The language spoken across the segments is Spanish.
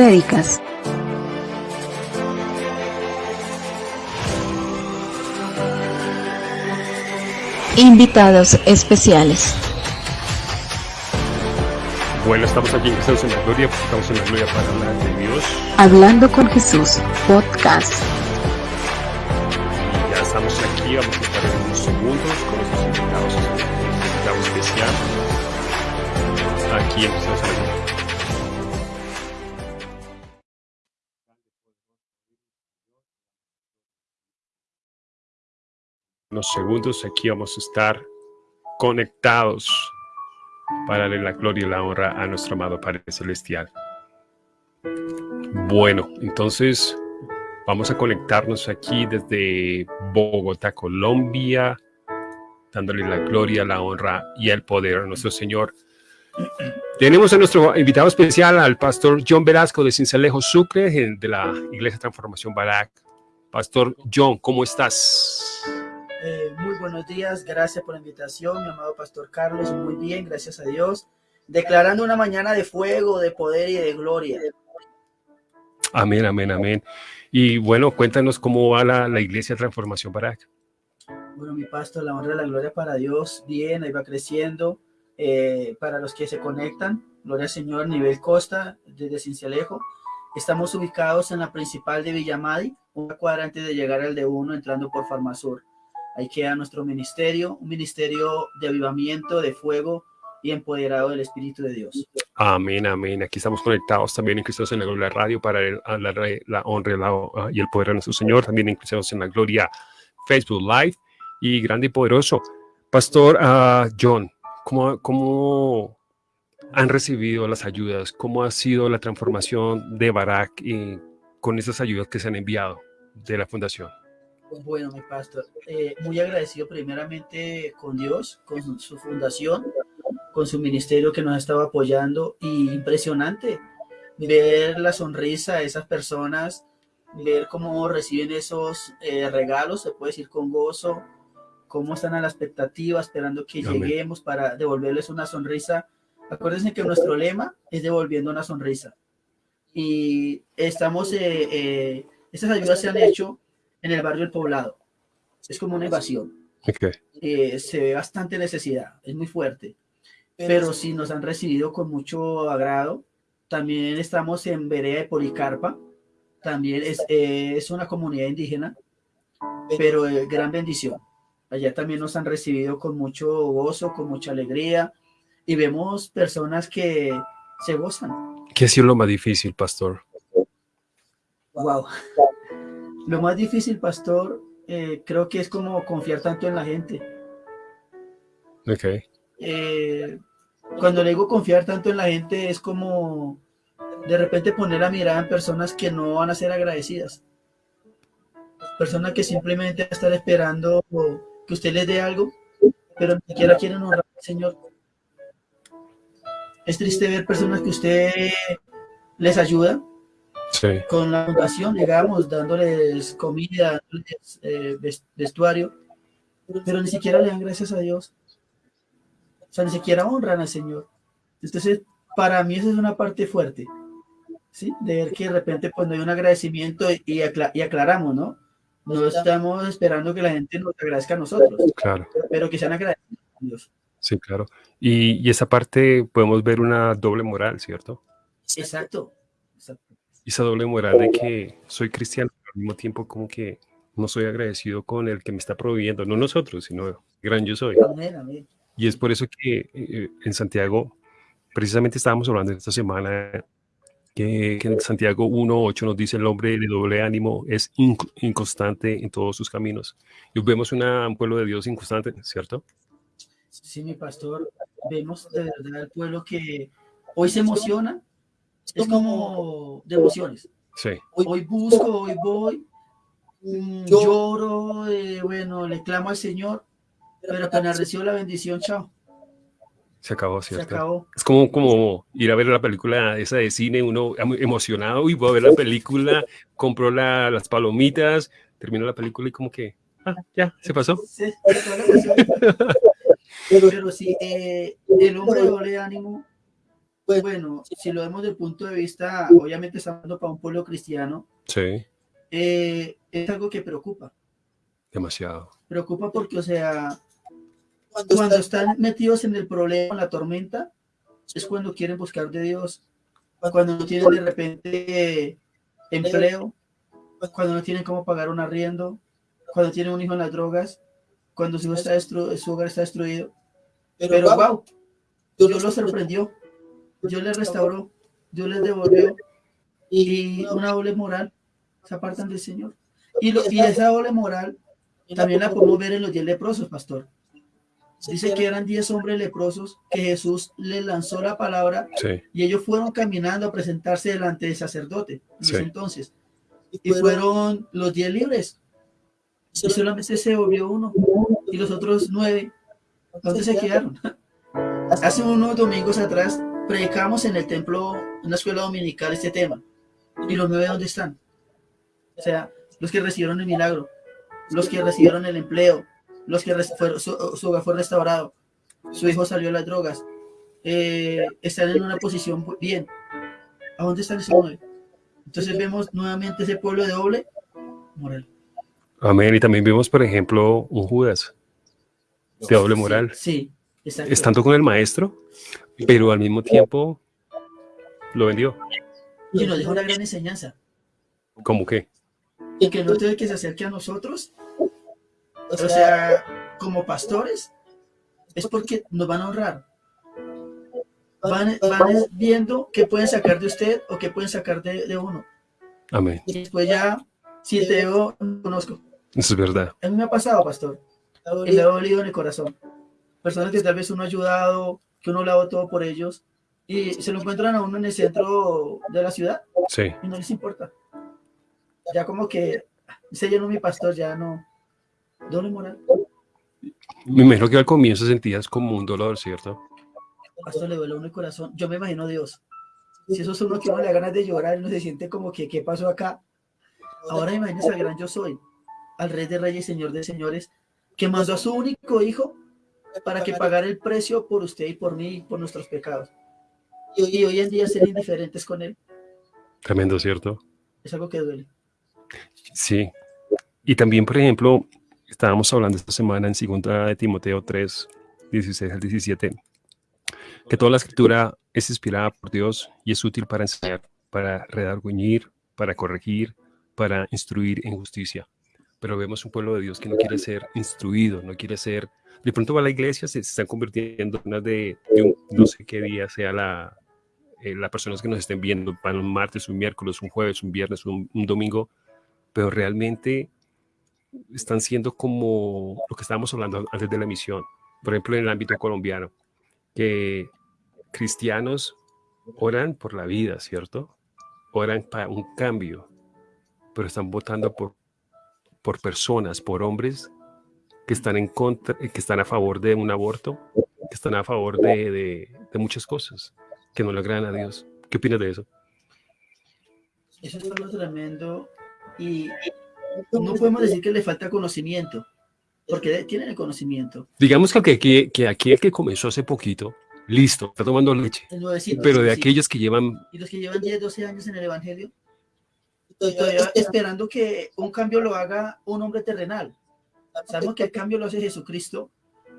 prédicas. Invitados especiales. Bueno, estamos aquí en Jesús en la Gloria, estamos en la Gloria para hablar de Dios. Hablando con Jesús, podcast. Y ya estamos aquí, vamos a estar en unos segundos con nuestros invitados, invitado especial. Aquí en Jesús en la Gloria. Segundos aquí vamos a estar conectados para darle la gloria y la honra a nuestro amado Padre Celestial. Bueno, entonces vamos a conectarnos aquí desde Bogotá, Colombia, dándole la gloria, la honra y el poder a nuestro Señor. Tenemos a nuestro invitado especial, al pastor John Velasco de Cincelejo Sucre, de la Iglesia Transformación Barak. Pastor John, ¿cómo estás? Eh, muy buenos días, gracias por la invitación, mi amado Pastor Carlos, muy bien, gracias a Dios. Declarando una mañana de fuego, de poder y de gloria. Amén, amén, amén. Y bueno, cuéntanos cómo va la, la Iglesia Transformación Barak. Bueno, mi pastor, la honra y la gloria para Dios, bien, ahí va creciendo. Eh, para los que se conectan, gloria al Señor, nivel costa, desde Cincelejo. Estamos ubicados en la principal de Villamadi, una cuadra antes de llegar al de uno, entrando por Farmasur. Ahí queda nuestro ministerio, un ministerio de avivamiento, de fuego y empoderado del Espíritu de Dios. Amén, amén. Aquí estamos conectados también en Cristo en la Gloria Radio para el, la, la, honra la, y el poder de nuestro Señor. También en Cristo en la Gloria Facebook Live y grande y poderoso. Pastor uh, John, ¿cómo, ¿cómo han recibido las ayudas? ¿Cómo ha sido la transformación de Barak y con esas ayudas que se han enviado de la fundación? Bueno, mi pastor, eh, muy agradecido primeramente con Dios, con su fundación, con su ministerio que nos ha estado apoyando y impresionante ver la sonrisa de esas personas, ver cómo reciben esos eh, regalos, se puede decir con gozo, cómo están a la expectativa, esperando que Amén. lleguemos para devolverles una sonrisa. Acuérdense que nuestro lema es devolviendo una sonrisa. Y estamos, eh, eh, estas ayudas se han hecho en el barrio El Poblado. Es como una invasión. Okay. Eh, se ve bastante necesidad, es muy fuerte. Pero sí nos han recibido con mucho agrado. También estamos en Berea de Policarpa. También es, eh, es una comunidad indígena, pero eh, gran bendición. Allá también nos han recibido con mucho gozo, con mucha alegría. Y vemos personas que se gozan. ¿Qué ha sido lo más difícil, pastor? Wow. Lo más difícil, pastor, eh, creo que es como confiar tanto en la gente. Ok. Eh, cuando le digo confiar tanto en la gente, es como de repente poner la mirada en personas que no van a ser agradecidas. Personas que simplemente están esperando que usted les dé algo, pero ni siquiera quieren honrar al Señor. Es triste ver personas que usted les ayuda, Sí. Con la fundación llegamos dándoles comida, dándoles, eh, vestuario, pero ni siquiera le dan gracias a Dios. O sea, ni siquiera honran al Señor. Entonces, para mí esa es una parte fuerte, ¿sí? De ver que de repente pues no hay un agradecimiento y, acla y aclaramos, ¿no? No estamos esperando que la gente nos agradezca a nosotros, claro. pero que sean agradecidos a Dios. Sí, claro. Y, y esa parte podemos ver una doble moral, ¿cierto? Exacto. Esa doble moral de que soy cristiano, pero al mismo tiempo como que no soy agradecido con el que me está proveyendo, no nosotros, sino gran yo soy. Amén, amén. Y es por eso que eh, en Santiago, precisamente estábamos hablando esta semana, que, que en Santiago 1.8 nos dice el hombre de doble ánimo es inc inconstante en todos sus caminos. Y vemos una, un pueblo de Dios inconstante, ¿cierto? Sí, mi pastor, vemos de verdad el pueblo que hoy se emociona, es como de emociones. Sí. Hoy, hoy busco, hoy voy, mm, lloro, eh, bueno, le clamo al Señor, pero apenas recibo la bendición, chao. Se acabó, ¿cierto? Se acabó. Es como, como ir a ver la película esa de cine, uno emocionado, y voy a ver la película, compró la, las palomitas, terminó la película y como que, ah, ya, se pasó. Sí, pero, pero sí, eh, el hombre de doble ánimo Pues bueno, si lo vemos desde el punto de vista, obviamente estamos hablando para un pueblo cristiano, Sí, eh, es algo que preocupa. demasiado. Preocupa porque, o sea, cuando están metidos en el problema, en la tormenta, es cuando quieren buscar de Dios, cuando no tienen de repente empleo, cuando no tienen cómo pagar un arriendo, cuando tienen un hijo en las drogas, cuando su, hijo está destru- su hogar está destruido. Pero wow, Dios los sorprendió, Dios les restauró, Dios les devolvió y una doble moral se apartan del Señor. Y, lo- y esa doble moral también la podemos ver en los diez leprosos, pastor. Dice que eran diez hombres leprosos que Jesús les lanzó la palabra Sí, y ellos fueron caminando a presentarse delante del sacerdote Sí. entonces. Y fueron los diez libres. Y solamente se volvió uno. Y los otros nueve, ¿dónde se quedaron? Hace unos domingos atrás predicamos en el templo, en una escuela dominical, este tema. ¿Y los nueve dónde están? O sea, los que recibieron el milagro, los que recibieron el empleo, los que fueron- su, su hogar fue restaurado, su hijo salió de las drogas, eh, están en una posición bien. ¿A dónde están esos nueve? Entonces vemos nuevamente ese pueblo de doble moral. amén. Y también vimos, por ejemplo, un Judas de doble moral, Sí, exacto. estando con el maestro, pero al mismo tiempo lo vendió. Y nos deja una gran enseñanza. ¿Cómo que? Y que no tiene que se acerque a nosotros, o sea, como pastores, es porque nos van a honrar. Van, van viendo qué pueden sacar de usted o qué pueden sacar de, de uno. Amén. Y después ya, si te veo, no conozco. Eso es verdad. A mí me ha pasado, pastor. Y me ha dolido en el corazón. Personas que tal vez uno ha ayudado, que uno lo ha dado todo por ellos, y se lo encuentran a uno en el centro de la ciudad Sí, y no les importa. Ya como que se llenó mi pastor, ya no. Doble moral. me imagino que al comienzo sentías como un dolor, ¿cierto? Pastor le duele a uno el corazón. Yo me imagino Dios. Si eso es uno que uno le da ganas de llorar, uno se siente como que, ¿qué pasó acá? Ahora imagínese al gran yo soy, al rey de reyes, señor de señores, que mandó a su único hijo para que pagara el precio por usted y por mí y por nuestros pecados. Y hoy, y hoy en día ser indiferentes con él Tremendo, ¿cierto? es algo que duele. Sí. Y también, por ejemplo, estábamos hablando esta semana en 2 de Timoteo 3, 16 al 17, que toda la escritura es inspirada por Dios y es útil para enseñar, para redarguñir, para corregir, para instruir en justicia. Pero vemos un pueblo de Dios que no quiere ser instruido, no quiere ser... De pronto va a la iglesia, se, se están convirtiendo en una de, de un- no sé qué día sea la, eh, las personas que nos estén viendo, van un martes, un miércoles, un jueves, un viernes, un, un domingo, pero realmente están siendo como lo que estábamos hablando antes de la emisión, por ejemplo, en el ámbito colombiano, que cristianos oran por la vida, ¿cierto? Oran para un cambio, pero están votando por, por personas, por hombres que están en contra, que están a favor de un aborto, que están a favor de, de- de muchas cosas, que no le agradan a Dios. ¿Qué opinas de eso? Eso es algo tremendo y no podemos decir que le falta conocimiento, porque tienen el conocimiento. Digamos que, que, que aquí el que comenzó hace poquito, listo, está tomando leche, nuevecito, pero de sí. aquellos que llevan, Y los que llevan 10, 12 años en el Evangelio, esperando que un cambio lo haga un hombre terrenal. Sabemos que el cambio lo hace Jesucristo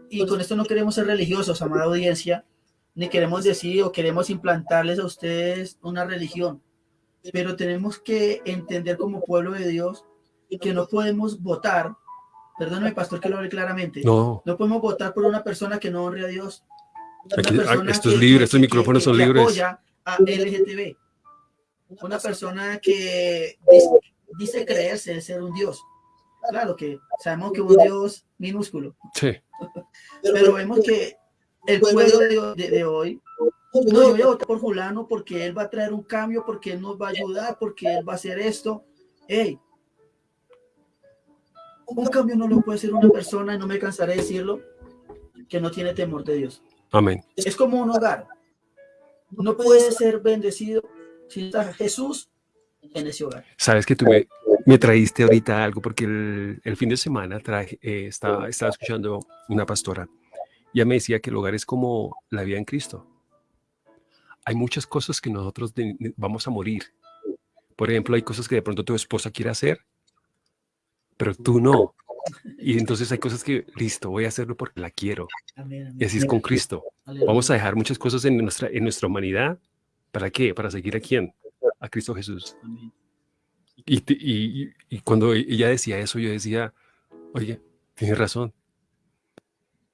y con esto no queremos ser religiosos, amada audiencia, ni queremos decir o queremos implantarles a ustedes una religión, pero tenemos que entender como pueblo de Dios que no podemos votar, perdóname pastor que lo hable claramente, no, no podemos votar por una persona que no honre a Dios. Aquí- persona esto es que- libre, que- estos micrófonos que- son que libres. apoya a LGTB. Una persona que dice, dice creerse ser un Dios. Claro que sabemos que un Dios minúsculo, sí, pero vemos que el pueblo de, de- de hoy, no, yo voy a votar por fulano porque él va a traer un cambio, porque él nos va a ayudar, porque él va a hacer esto. Hey, un cambio no lo puede hacer una persona, y no me cansaré de decirlo, que no tiene temor de Dios. amén. Es como un hogar. No puede ser bendecido si está Jesús en ese hogar. Sabes que tú me, me traíste ahorita algo porque el, el fin de semana traje, eh, estaba, estaba escuchando una pastora y ella me decía que el hogar es como la vida en Cristo. hay muchas cosas que nosotros vamos a morir. Por ejemplo, hay cosas que de pronto tu esposa quiere hacer, pero tú no. Y entonces hay cosas que, listo, voy a hacerlo porque la quiero. Y así es con Cristo. Vamos a dejar muchas cosas en nuestra, en nuestra humanidad. ¿Para qué? Para seguir a quién? A Cristo Jesús. Y, y, y, cuando ella decía eso, yo decía, oye, tienes razón.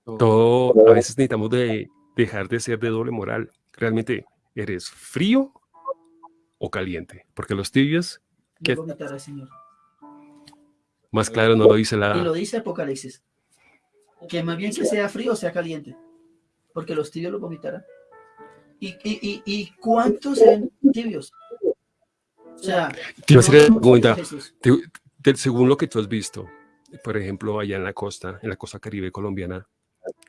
Todo, a veces necesitamos de dejar de ser de doble moral. Realmente, ¿eres frío o caliente? Porque los tibios... ¿qué? Señor. Más claro no lo dice la... Y lo dice Apocalipsis. Que más bien que sea frío o sea caliente. Porque los tibios lo vomitarán. ¿Y, y, y, cuántos eran tibios? O sea... Te iba a hacer pregunta. según lo que tú has visto, por ejemplo, allá en la costa, en la costa caribe colombiana,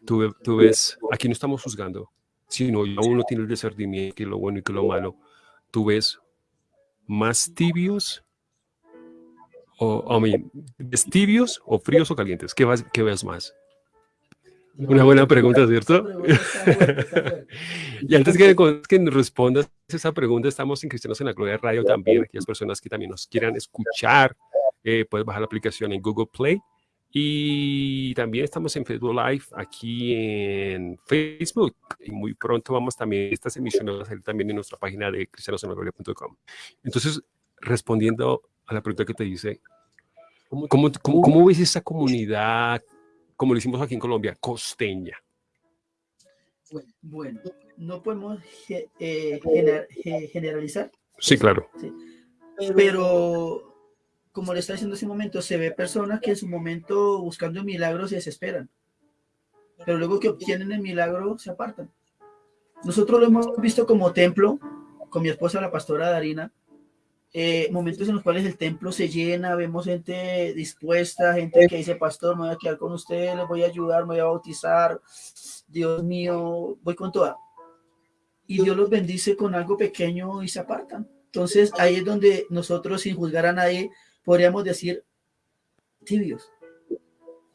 tú, tú ves, aquí no estamos juzgando, sino uno tiene el discernimiento, que lo bueno y que lo malo. Tú ves más tibios o, tibios o fríos o calientes? ¿Qué, vas, qué ves más? Una buena pregunta, ¿cierto? y antes que, que nos respondas esa pregunta, estamos en Cristianos en la Gloria Radio también. Aquellas personas que también nos quieran escuchar, eh, puedes bajar la aplicación en Google Play. Y también estamos en Facebook Live aquí en Facebook. Y muy pronto vamos también, estas emisiones a salir también en nuestra página de cristianosenagloria.com. Entonces, respondiendo a la pregunta que te dice, ¿cómo, cómo, cómo, ves esa comunidad, como lo hicimos aquí en Colombia, costeña? Bueno, no podemos eh, generalizar. Sí, claro. Pero, como le está diciendo hace un momento, se ve personas que en su momento buscando milagros se desesperan. Pero luego que obtienen el milagro, se apartan. Nosotros lo hemos visto como templo, con mi esposa, la pastora Darina, eh, momentos en los cuales el templo se llena, vemos gente dispuesta, gente que dice, pastor, me voy a quedar con ustedes, les voy a ayudar, me voy a bautizar, Dios mío, voy con toda. Y Dios los bendice con algo pequeño y se apartan. Entonces ahí es donde nosotros, sin juzgar a nadie, podríamos decir tibios.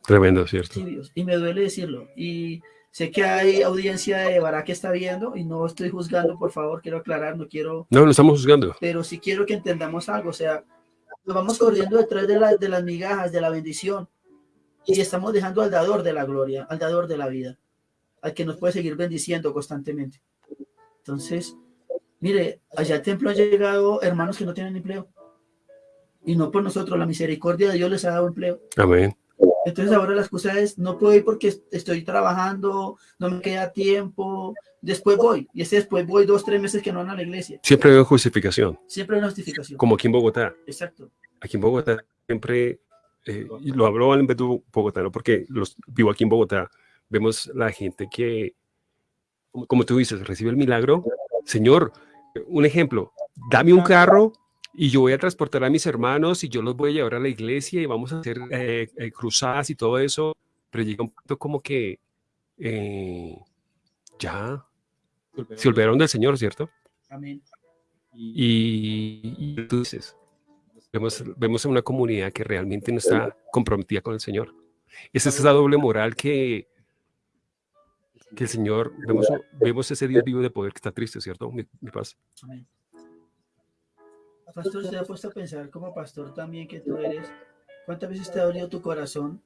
Tremendo, ¿cierto? Tibios. Y me duele decirlo. Y Sé que hay audiencia de Bará que está viendo y no estoy juzgando, por favor, quiero aclarar, no quiero... No, no estamos juzgando. Pero sí quiero que entendamos algo, o sea, nos vamos corriendo detrás de, la, de las migajas, de la bendición, y estamos dejando al dador de la gloria, al dador de la vida, al que nos puede seguir bendiciendo constantemente. Entonces, mire, allá al templo han llegado hermanos que no tienen empleo. Y no por nosotros, la misericordia de Dios les ha dado empleo. Amén. Entonces ahora la excusa es, no puedo ir porque estoy trabajando, no me queda tiempo, después voy. Y ese después voy dos, tres meses que no van a la iglesia. Siempre hay justificación. Siempre hay una justificación. Como aquí en Bogotá. Exacto. Aquí en Bogotá siempre, eh, y lo hablo en Bogotá, ¿no? porque los, vivo aquí en Bogotá, vemos la gente que, como tú dices, recibe el milagro. Señor, un ejemplo, dame un carro y yo voy a transportar a mis hermanos y yo los voy a llevar a la iglesia y vamos a hacer eh, eh, cruzadas y todo eso, pero llega un punto como que eh, ya se olvidaron del Señor, ¿cierto? Amén. Y, y dices, vemos, vemos una comunidad que realmente no está comprometida con el Señor. Esa es esa doble moral que, que el Señor, vemos, vemos ese Dios vivo de poder que está triste, ¿cierto? Mi, mi paz. Amén. Pastor, ¿se ha puesto a pensar como pastor también que tú eres? ¿Cuántas veces te ha dolido tu corazón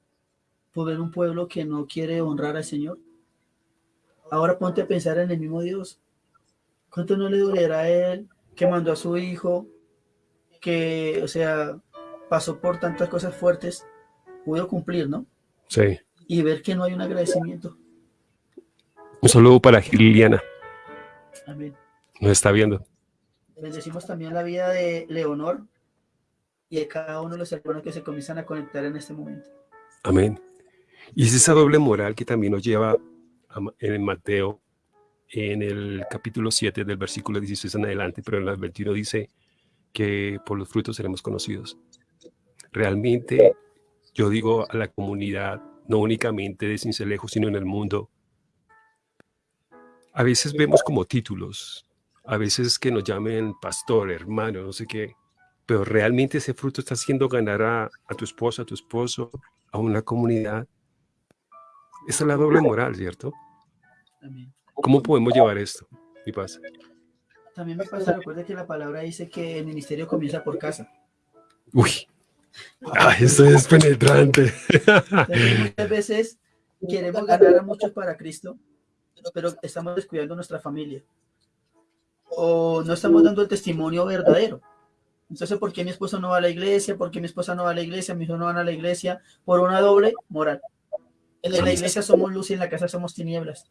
por ver un pueblo que no quiere honrar al Señor? Ahora ponte a pensar en el mismo Dios. ¿Cuánto no le dolerá a Él que mandó a su hijo, que, o sea, pasó por tantas cosas fuertes, pudo cumplir, ¿no? Sí. Y ver que no hay un agradecimiento. Un saludo para Liliana. Amén. Nos está viendo. Bendecimos también la vida de Leonor y de cada uno de los hermanos que se comienzan a conectar en este momento. Amén. Y es esa doble moral que también nos lleva en Mateo, en el capítulo 7 del versículo 16 en adelante, pero en el 21 dice que por los frutos seremos conocidos. Realmente, yo digo a la comunidad, no únicamente de Cincelejo, sino en el mundo, a veces vemos como títulos, a veces que nos llamen pastor, hermano, no sé qué, pero realmente ese fruto está haciendo ganar a, tu esposa, a tu esposo, a una comunidad. Esa es la doble moral, ¿cierto? ¿Cómo podemos llevar esto? Mi paz. También me pasa, recuerde que la palabra dice que el ministerio comienza por casa. Uy, Ay, esto es penetrante. Muchas veces queremos ganar a muchos para Cristo, pero estamos descuidando nuestra familia. O no estamos dando el testimonio verdadero. Entonces, ¿por qué mi esposo no va a la iglesia? ¿Por qué mi esposa no va a la iglesia? Mis hijos no van a la iglesia. Por una doble moral. En la iglesia somos luz y en la casa somos tinieblas.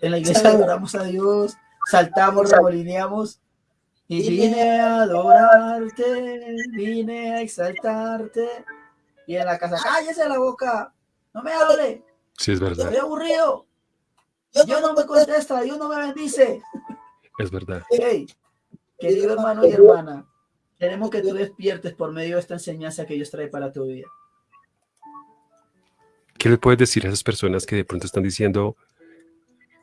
En la iglesia adoramos a Dios, saltamos, remolineamos y vine a adorarte, vine a exaltarte. Y en la casa, cállese la boca, no me hable. Sí, es verdad. Estoy aburrido. Dios no me contesta, Dios no me bendice. Es verdad. Hey, querido hermano y hermana, queremos que tú despiertes por medio de esta enseñanza que Dios trae para tu vida. ¿Qué le puedes decir a esas personas que de pronto están diciendo,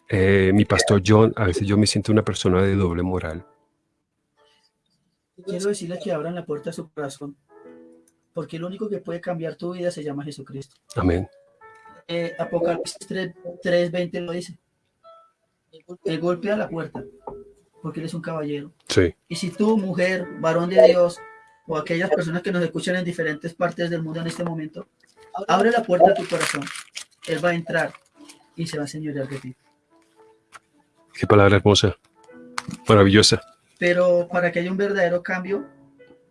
eh, mi pastor John, a veces yo me siento una persona de doble moral? Quiero decirles que abran la puerta a su corazón, porque el único que puede cambiar tu vida se llama Jesucristo. Amén. Eh, Apocalipsis 3.20 lo dice. Él golpea la puerta, porque él es un caballero. Sí. Y si tú, mujer, varón de Dios, o aquellas personas que nos escuchan en diferentes partes del mundo en este momento, abre la puerta a tu corazón. Él va a entrar y se va a señorear de ti. Qué palabra hermosa, maravillosa. Pero para que haya un verdadero cambio,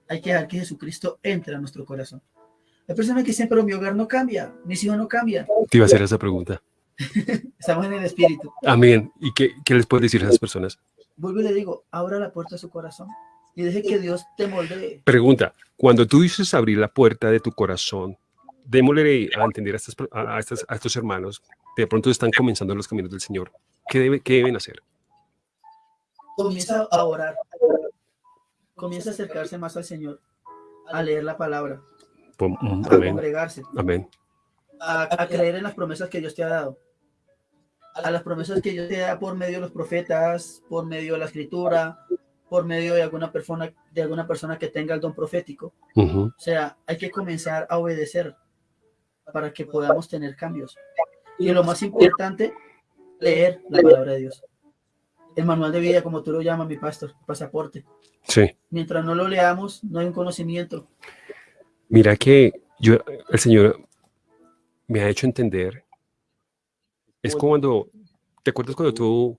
hay que dejar que Jesucristo entre a nuestro corazón. Hay personas que dicen, pero mi hogar no cambia, mis hijos no cambian. Te iba a hacer esa pregunta. Estamos en el espíritu. Amén. ¿Y qué, qué les puedes decir a esas personas? Vuelvo y le digo, abra la puerta a su corazón y deje que Dios te moldee. Pregunta, cuando tú dices abrir la puerta de tu corazón, démosle a entender a, estas, a, estas, a estos hermanos que de pronto están comenzando los caminos del Señor. ¿Qué, debe, qué deben hacer? Comienza a orar. Comienza a acercarse más al Señor, a leer la palabra, a Amén. congregarse, Amén. a, a creer en las promesas que Dios te ha dado, a las promesas que Dios te da por medio de los profetas, por medio de la escritura, por medio de alguna persona, de alguna persona que tenga el don profético. Ujú. O sea, hay que comenzar a obedecer para que podamos tener cambios. Y lo más importante, leer la palabra de Dios. El manual de vida, como tú lo llamas, mi pastor, pasaporte. Sí. Mientras no lo leamos, no hay un conocimiento. Mira que yo, el Señor me ha hecho entender. Es cuando, ¿te acuerdas cuando tú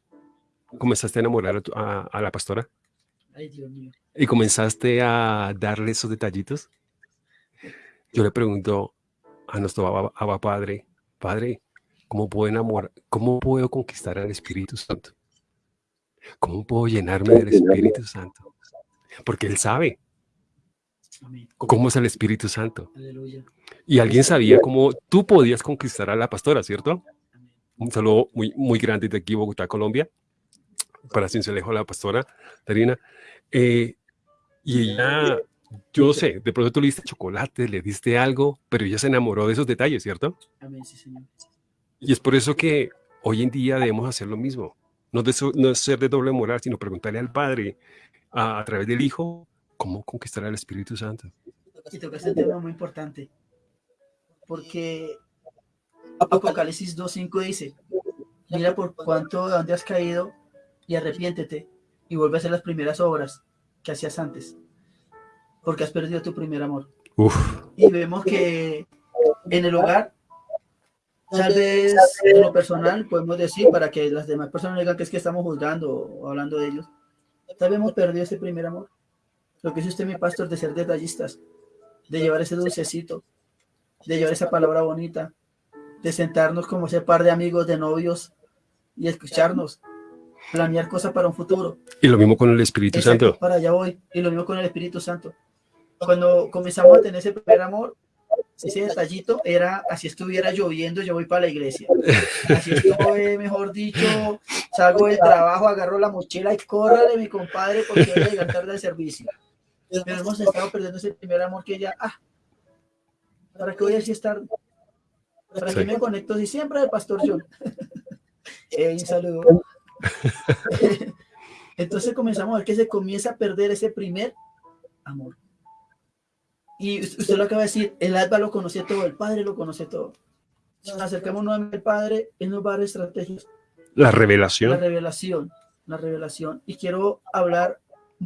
comenzaste a enamorar a, tu- a- a la pastora Ay, Dios mío. y comenzaste a darle esos detallitos? Yo le pregunto a nuestro Abba, Abba Padre, Padre, ¿cómo puedo enamorar, cómo puedo conquistar al Espíritu Santo? ¿Cómo puedo llenarme del Espíritu Santo? Porque Él sabe cómo es el Espíritu Santo. Y alguien sabía cómo tú podías conquistar a la pastora, ¿cierto? Un saludo muy, muy grande de aquí, Bogotá, Colombia, para Cincelejo, la pastora Tarina. Eh, y ella, yo no sé, de pronto tú le diste chocolate, le diste algo, pero ella se enamoró de esos detalles, ¿cierto? Amén, sí, Señor. Y es por eso que hoy en día debemos hacer lo mismo. No, de no es ser de doble moral, sino preguntarle al Padre a, a través del Hijo cómo conquistar al Espíritu Santo. Y tocaste un tema muy importante. Porque Apocalipsis 2.5 dice, mira por cuánto de dónde has caído y arrepiéntete y vuelve a hacer las primeras obras que hacías antes. Porque has perdido tu primer amor. Uf, Y vemos que en el hogar, tal vez en lo personal, podemos decir, para que las demás personas digan que es que estamos juzgando o hablando de ellos, tal vez hemos perdido ese primer amor. Lo que dice usted, mi pastor, de ser detallistas, de llevar ese dulcecito, de llevar esa palabra bonita, de sentarnos como ese par de amigos, de novios y escucharnos, planear cosas para un futuro. y lo mismo con el Espíritu Exacto, Santo. para allá voy. Y lo mismo con el Espíritu Santo. Cuando comenzamos a tener ese primer amor, ese detallito era así estuviera lloviendo, yo voy para la iglesia. Así estoy, mejor dicho, salgo del trabajo, agarro la mochila y córrale, mi compadre, porque voy a llegar tarde al servicio. Pero hemos estado perdiendo ese primer amor que ya, ah, ¿para qué voy a estar? ¿Para qué Sí. me conecto si siempre el pastor John? Eh, un saludo. Entonces comenzamos a ver que se comienza a perder ese primer amor. Y us- usted lo acaba de decir, el alba lo conoce todo, el padre lo conoce todo. Si nos acercamos nuevamente al padre, él nos va a dar estrategias, La la revelación. revelación. la revelación. Y quiero hablar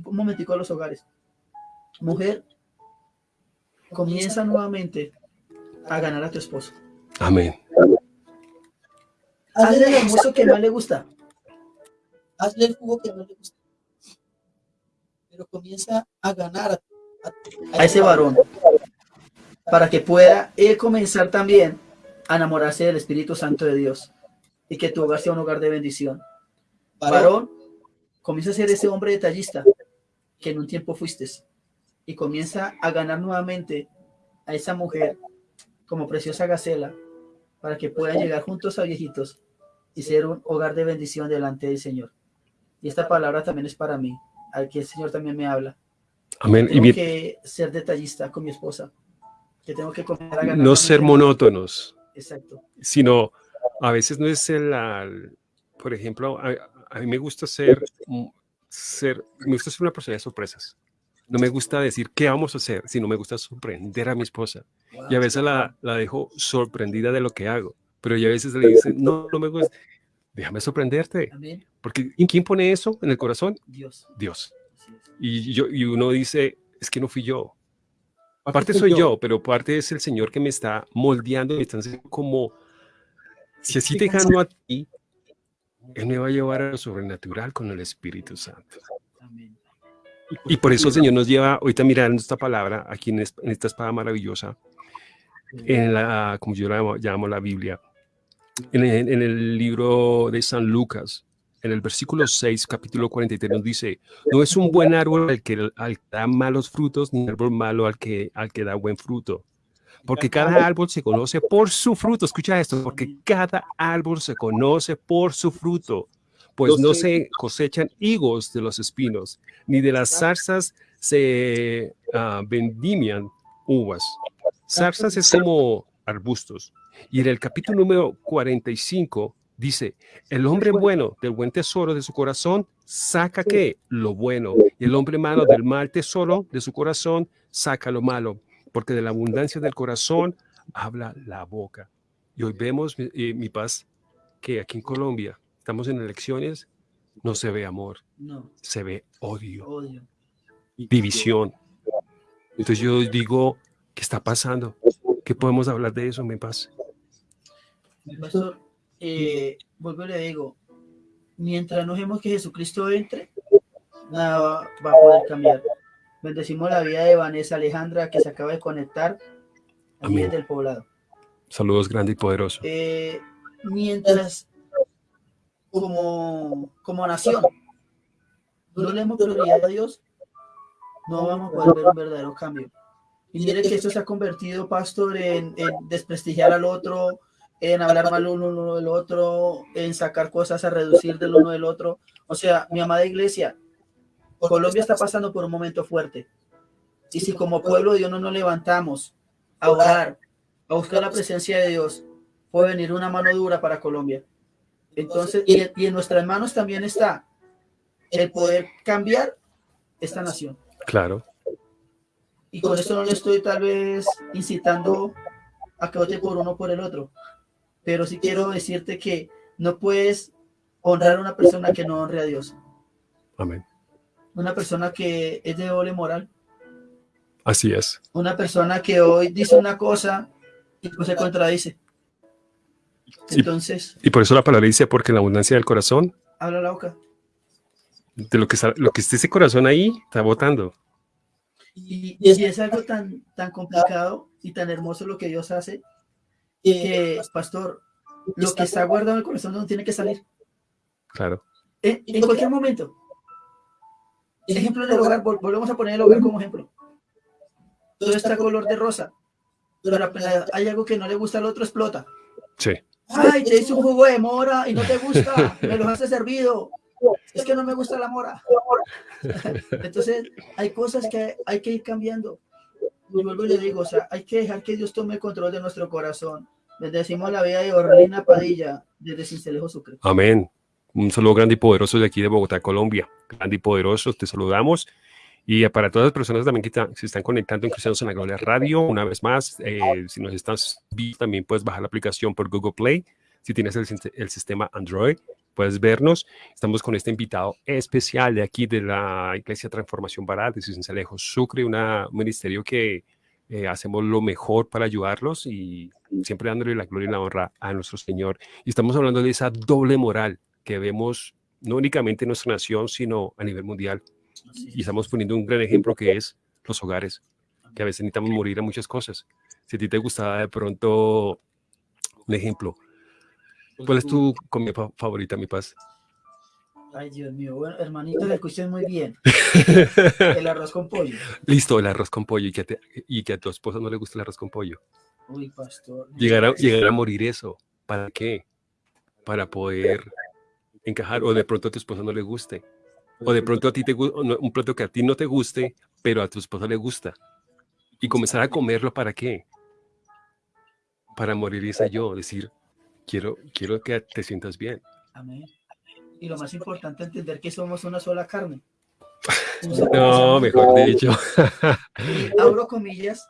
un momentico de los hogares. Mujer, comienza nuevamente a ganar a tu esposo. Amén. Hazle el almuerzo que más le gusta. Hazle el jugo que más le gusta. Pero comienza a ganar a, a, a ese varón para que pueda él comenzar también a enamorarse del Espíritu Santo de Dios y que tu hogar sea un hogar de bendición. Varón, comienza a ser ese hombre detallista que en un tiempo fuiste y comienza a ganar nuevamente a esa mujer como preciosa gacela para que puedan llegar juntos a viejitos y ser un hogar de bendición delante del Señor. Y esta palabra también es para mí, al que el Señor también me habla. Amén. Tengo y que ser detallista con mi esposa, que tengo que comenzar a ganar. No ser monótonos. Exacto. Sino, a veces no es el, el por ejemplo, a, a, mí me gusta ser, ser, me gusta ser una persona de sorpresas. No me gusta decir qué vamos a hacer, sino me gusta sorprender a mi esposa. Y a veces la, la, dejo sorprendida de lo que hago. Pero ya a veces le dicen, no, no me gusta. Déjame sorprenderte. Porque ¿quién pone eso en el corazón? Dios. Dios. Y, yo, y uno dice, es que no fui yo. Aparte soy yo. yo, pero parte es el Señor que me está moldeando, me está haciendo como, si así te gano a ti, Él me va a llevar a lo sobrenatural con el Espíritu Santo. Amén. Y por eso el Señor nos lleva, ahorita mirando esta palabra, aquí en, en esta espada maravillosa, en la, como yo la llamo, llamo la Biblia, en el, en el, libro de San Lucas, en el versículo 6, capítulo 43, nos dice, no es un buen árbol al que, al que da malos frutos, ni un árbol malo al que, al que da buen fruto. Porque cada árbol se conoce por su fruto. Escucha esto, porque cada árbol se conoce por su fruto. Pues no se cosechan higos de los espinos, ni de las zarzas se uh, vendimian uvas. Zarzas es como arbustos. Y en el capítulo número 45 dice, el hombre bueno del buen tesoro de su corazón saca qué? Lo bueno. Y el hombre malo del mal tesoro de su corazón saca lo malo. Porque de la abundancia del corazón habla la boca. Y hoy vemos, eh, mi paz, que aquí en Colombia estamos en elecciones, no se ve amor, no. se ve odio, odio, división. Entonces yo digo, ¿qué está pasando? ¿Qué podemos hablar de eso, mi paz? Pastor, eh, vuelvo y le digo, mientras no dejemos que Jesucristo entre, nada va, va, a poder cambiar. Bendecimos la vida de Vanessa Alejandra, que se acaba de conectar aquí desde el poblado. Saludos grande y poderoso. Eh, mientras, como, como nación, no le hemos prioridad a Dios, no vamos a poder ver un verdadero cambio. Y mire que esto se ha convertido, pastor, en, desprestigiar al otro, en hablar mal uno, uno del otro, en sacar cosas a reducir del uno del otro. O sea, mi amada iglesia, Colombia está pasando por un momento fuerte. Y si como pueblo de Dios no nos levantamos a orar, a buscar la presencia de Dios, puede venir una mano dura para Colombia. Entonces, y, y en nuestras manos también está el poder cambiar esta nación. Claro. Y con esto no le estoy tal vez incitando a que vote por uno o por el otro. Pero sí quiero decirte que no puedes honrar a una persona que no honre a Dios. Amén. Una persona que es de doble moral. Así es. Una persona que hoy dice una cosa y pues se contradice. Entonces. Y, y por eso la palabra dice, porque en la abundancia del corazón. Habla la boca. De lo que, está, lo que esté ese corazón ahí, está votando. Y, y, es algo tan, tan complicado y tan hermoso lo que Dios hace, que, pastor, lo que está guardado en el corazón no tiene que salir. Claro. En, en cualquier momento. Ejemplo del hogar, volvemos a poner el hogar como ejemplo. Todo está color de rosa, pero apenas hay algo que no le gusta al otro, explota. Sí. Ay, te hice un jugo de mora y no te gusta, me lo has servido. Es que no me gusta la mora. Entonces, hay cosas que hay que ir cambiando. Y vuelvo y le digo, o sea, hay que dejar que Dios tome el control de nuestro corazón. Bendecimos la vida de Orlina Padilla, desde Cincelejo Sucre. Amén. Un saludo grande y poderoso de aquí de Bogotá, Colombia. Grande y poderoso, te saludamos. Y para todas las personas también que se están conectando en Cristianos en la Gloria Radio, una vez más, eh, si nos estás viendo, también puedes bajar la aplicación por Google Play, si tienes el, sistema Android puedes vernos. Estamos con este invitado especial de aquí de la Iglesia Transformación Baral de Cincelejo Sucre, un ministerio que eh, hacemos lo mejor para ayudarlos y siempre dándole la gloria y la honra a nuestro Señor. Y estamos hablando de esa doble moral que vemos no únicamente en nuestra nación, sino a nivel mundial. Y estamos poniendo un gran ejemplo que es los hogares, que a veces necesitamos morir a muchas cosas. Si a ti te gustaba de pronto un ejemplo, ¿cuál es tu comida favorita, mi paz? Ay, Dios mío, bueno, hermanito, le escuché muy bien. El arroz con pollo. Listo, el arroz con pollo y que, te, y que a tu esposa no le gusta el arroz con pollo. Uy, pastor. Llegar a, llegar a morir eso, ¿para qué? Para poder encajar, o de pronto a tu esposa no le guste, o de pronto a ti te un plato que a ti no te guste, pero a tu esposa le gusta, y comenzar a comerlo, ¿para qué? Para morir esa yo, decir, quiero, quiero que te sientas bien. Amén. Y lo más importante, entender que somos una sola carne. No, mejor dicho. Abro comillas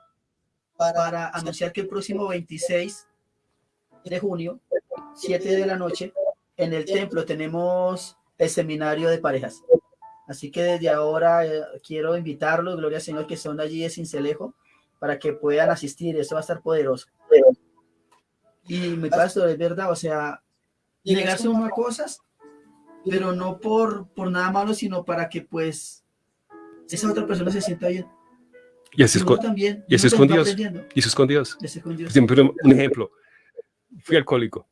para anunciar que el próximo 26 de junio, 7 de la noche, en el templo tenemos el seminario de parejas. Así que desde ahora eh, quiero invitarlos, gloria al Señor, que son allí de Cincelejo, para que puedan asistir. Eso va a estar poderoso. Y mi pastor, es verdad, o sea, negarse uno a cosas, pero no por, por nada malo, sino para que pues esa otra persona se sienta bien. Y así, es con, también. y así es con Dios. Y eso es con Dios. Ese con Dios. Siempre un ejemplo. Fui alcohólico.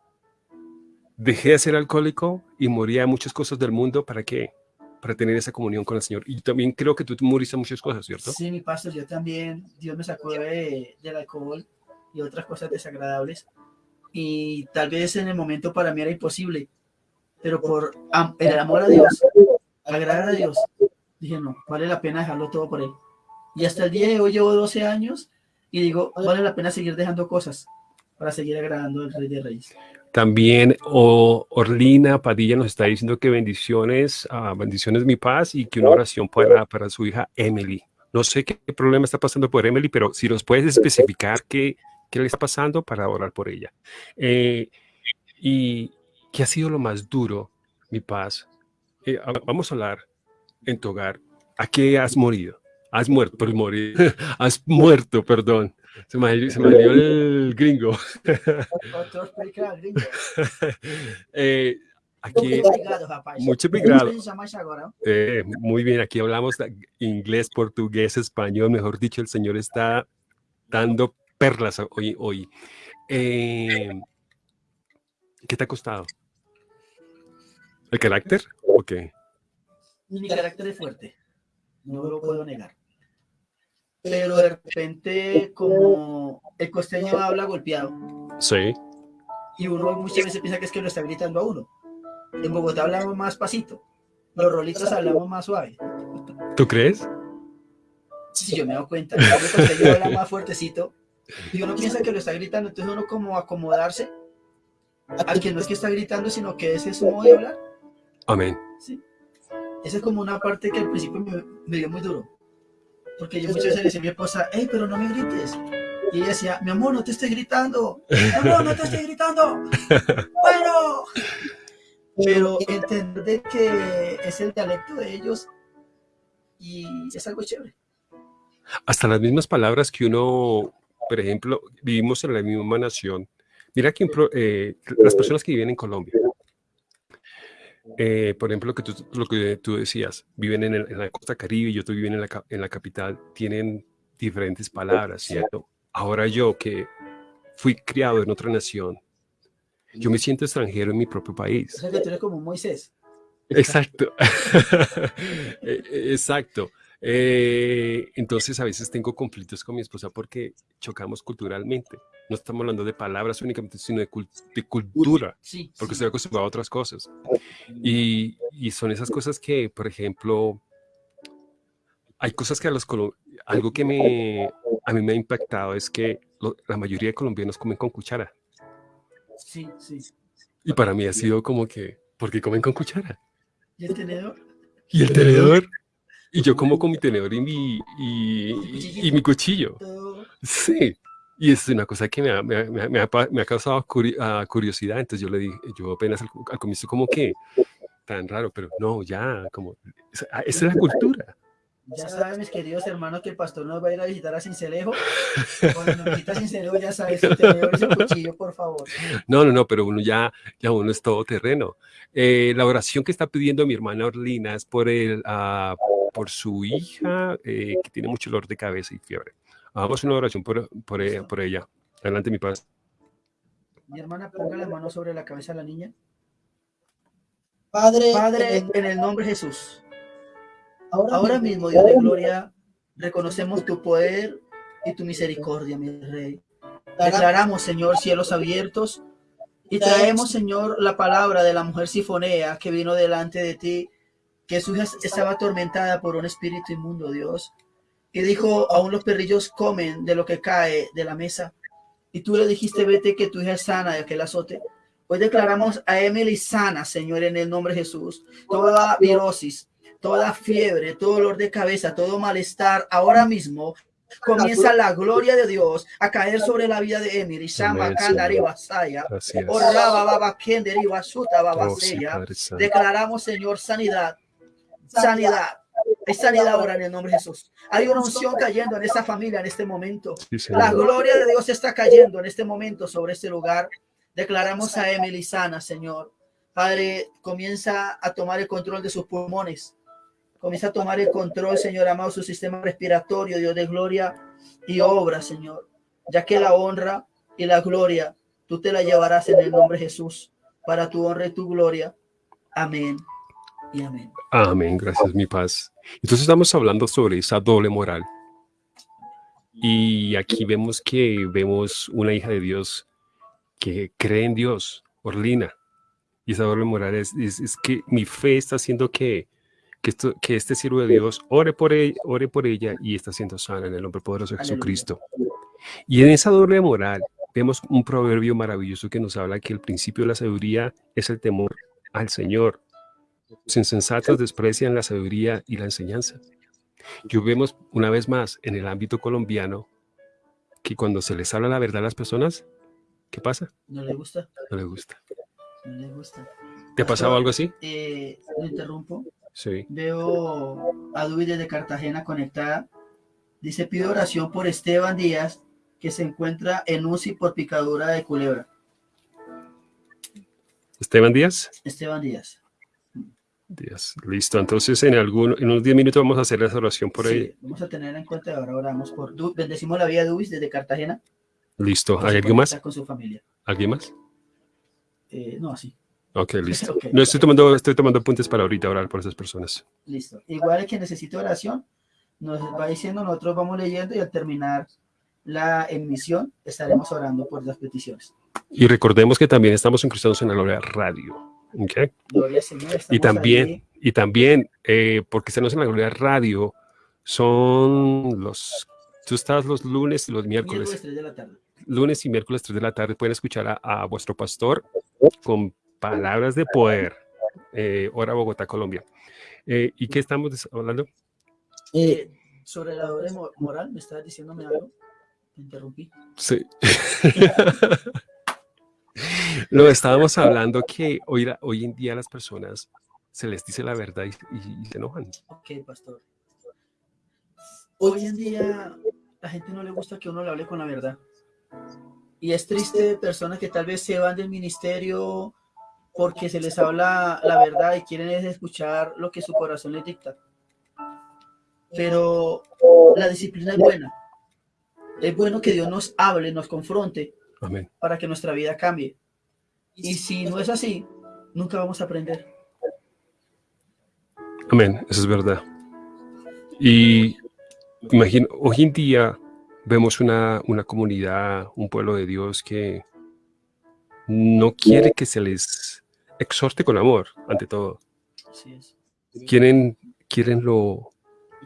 Dejé de ser alcohólico y moría muchas cosas del mundo. ¿Para qué? Para tener esa comunión con el Señor. Y también creo que tú moriste muchas cosas, ¿cierto? Sí, mi pastor, yo también, Dios me sacó de, del alcohol y otras cosas desagradables. Y tal vez en el momento para mí era imposible, pero por el amor a Dios, agradar a Dios, dije, no, vale la pena dejarlo todo por Él. Y hasta el día de hoy llevo 12 años y digo, vale la pena seguir dejando cosas para seguir agradando al Rey de Reyes. También o- Orlina Padilla nos está diciendo que bendiciones, ah, bendiciones mi paz y que una oración para, para su hija Emily. No sé qué problema está pasando por Emily, pero si nos puedes especificar qué, qué le está pasando para orar por ella. Eh, y qué ha sido lo más duro, mi paz. Eh, vamos a hablar en tu hogar. ¿A qué has morido? Has muerto, por morir. has muerto, perdón. Se me, se me dio el gringo. Eh, aquí, agora, ó. eh, muy bien, aquí hablamos inglés, portugués, español, mejor dicho, el Señor está dando perlas hoy. hoy. Eh, ¿Qué te ha costado? ¿El carácter? Ok. Mi carácter es fuerte, no lo puedo negar. Pero de repente, como el costeño habla golpeado, Sí. y uno muchas veces piensa que es que lo está gritando a uno. En Bogotá hablamos más pasito, los rolitos hablamos más suave. ¿Tú crees? Si yo me doy cuenta, el costeño habla más fuertecito, y uno piensa que lo está gritando, entonces uno como acomodarse al que no es que está gritando, sino que ese es su modo de hablar. Amén. Sí. Esa es como una parte que al principio me, me dio muy duro. Porque yo muchas veces le decía a mi esposa, hey, pero no me grites. Y ella decía, mi amor, no te estoy gritando. Mi amor, no te estoy gritando. Bueno. Pero entender que es el dialecto de ellos y es algo chévere. Hasta las mismas palabras que uno, por ejemplo, vivimos en la misma nación. Mira que eh, las personas que viven en Colombia, eh, por ejemplo, lo que, tú, lo que tú decías, viven en, el- en la costa caribe y otros viven en la, en la capital, tienen diferentes palabras, ¿cierto? Ahora yo que fui criado en otra nación, yo me siento extranjero en mi propio O país. sea que tú eres como Moisés. Exacto. Eh, eh, Exacto. Eh, entonces a veces tengo conflictos con mi esposa porque chocamos culturalmente. No estamos hablando de palabras únicamente, sino de, cul- de cultura, Sí. porque sí. estoy acostumbrado a otras cosas. Y, y son esas cosas que, por ejemplo, hay cosas que a los algo que me, a mí me ha impactado es que lo- la mayoría de colombianos comen con cuchara. Sí, sí. Y para mí ha sido como que, ¿por qué comen con cuchara? ¿Y el tenedor? Y el tenedor. Y yo como con mi tenedor y mi, y, y- y mi cuchillo. Sí. Y es una cosa que me ha, me ha- me ha- me ha causado curi- ah, curiosidad. Entonces yo le dije, yo apenas al, al comienzo como que tan raro, pero no, ya, como, esa, ah, esa es la cultura. Ya saben, mis queridos hermanos, que el pastor nos va a ir a visitar a Cincelejo. Cuando nos visita a Cincelejo, ya sabes, tenedor su cuchillo, por favor. No, no, no, pero uno ya, ya uno es todo terreno. Eh, la oración que está pidiendo mi hermana Orlina es por, el, ah, por su hija eh, que tiene mucho dolor de cabeza y fiebre. Hagamos una oración por, por, ella, por ella. Adelante, mi padre. Mi hermana, ponga la mano sobre la cabeza de la niña. Padre, Padre, en el- en el nombre de Jesús, ahora, ahora mismo, Dios de gloria, reconocemos tu poder y tu misericordia, mi rey. Declaramos, Señor, cielos abiertos y traemos, Señor, la palabra de la mujer sifonea que vino delante de ti, que su hija estaba atormentada por un espíritu inmundo, Dios. Y dijo, aún los perrillos comen de lo que cae de la mesa. Y tú le dijiste, vete que tu hija es sana de aquel azote. Hoy declaramos a Emily sana, Señor, en el nombre de Jesús. Toda virosis, toda fiebre, todo dolor de cabeza, todo malestar, ahora mismo comienza la gloria de Dios a caer sobre la vida de Emily. Declaramos, Señor, sanidad, sanidad. Hay sanidad ahora en el nombre de Jesús. Hay una unción cayendo en esa familia en este momento. Sí, La gloria de Dios está cayendo en este momento sobre este lugar. Declaramos a Emily sana, Señor. Padre, comienza a tomar el control de sus pulmones. Comienza a tomar el control, Señor amado, su sistema respiratorio, Dios de gloria y obra, Señor. Ya que la honra y la gloria tú te la llevarás en el nombre de Jesús, para tu honra y tu gloria. Amén y amén. Amén, gracias, mi paz. Entonces estamos hablando sobre esa doble moral. Y aquí vemos que vemos una hija de Dios que cree en Dios, Orlina. Y esa doble moral es, es, es que mi fe está haciendo que, que, esto, que este siervo de Dios ore por, ella, ore por ella y está siendo sana en el nombre poderoso de. Jesucristo. Y en esa doble moral vemos un proverbio maravilloso que nos habla que el principio de la sabiduría es el temor al Señor. Los insensatos desprecian la sabiduría y la enseñanza. Yo vemos una vez más en el ámbito colombiano que cuando se les habla la verdad a las personas, ¿qué pasa? ¿No le gusta? No les gusta. No le gusta. ¿Te ha pasado algo así? Eh, lo interrumpo. Sí. Veo a Dubi desde Cartagena conectada. Dice, pido oración por Esteban Díaz, que se encuentra en UCI por picadura de culebra. Esteban Díaz. Esteban Díaz. Díaz. Listo. Entonces en algún, en unos 10 minutos vamos a hacer esa oración por Sí, ahí. vamos a tener en cuenta ahora oramos por Du- bendecimos la vida de Dubis desde Cartagena. Listo. ¿Hay alguien más? Con su familia. ¿Alguien más? Eh, no, así. Ok, listo. Ok. No, estoy tomando, estoy tomando apuntes para ahorita orar por esas personas. Listo. Igual el que necesite oración, nos va diciendo, nosotros vamos leyendo y al terminar la emisión estaremos orando por las peticiones. Y recordemos que también estamos en Cristianos en la Gloria Radio. Y estamos también, ahí. y también, eh, porque Cristianos en la Gloria Radio son los... Tú estás los lunes y los Miércoles miércoles. 3 de la tarde. Lunes y miércoles 3 de la tarde pueden escuchar a, a vuestro pastor con palabras de poder. Eh, hora Bogotá, Colombia. Eh, ¿Y qué estamos hablando? eh, Eh, sobre la doble mo- moral, ¿me estabas diciéndome algo? Te interrumpí. Sí. Lo estábamos hablando que hoy, hoy en día las personas se les dice la verdad y, y- y se enojan. Ok, pastor. Hoy en día la gente no le gusta que uno le hable con la verdad. Y es triste personas que tal vez se van del ministerio porque se les habla la verdad y quieren es escuchar lo que su corazón les dicta. Pero la disciplina es buena. Es bueno que Dios nos hable, nos confronte Amén. para que nuestra vida cambie. Y si no es así, nunca vamos a aprender. Amén, eso es verdad. Y imagino, hoy en día vemos una, una comunidad, un pueblo de Dios que no quiere que se les exhorte con amor, ante todo. Así es. Quieren, quieren lo,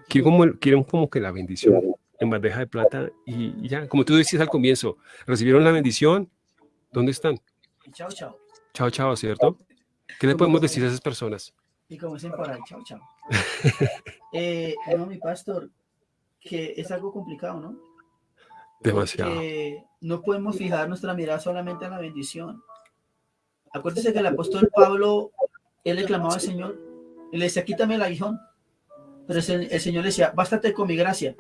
quieren como, quieren como que la bendición en bandeja de plata y, ya, como tú decías al comienzo, recibieron la bendición, ¿dónde están? Y chao, chao. Chao, chao, ¿cierto? ¿Qué le podemos decir a esas personas? Y como dicen por ahí, chao, chao. Eh, no, mi pastor, que es algo complicado, ¿no? Demasiado. porque no podemos fijar nuestra mirada solamente en la bendición. Acuérdese que el apóstol Pablo, él le clamaba al Señor, y le decía, quítame el aguijón. Pero el, el Señor le decía, bástate con mi gracia,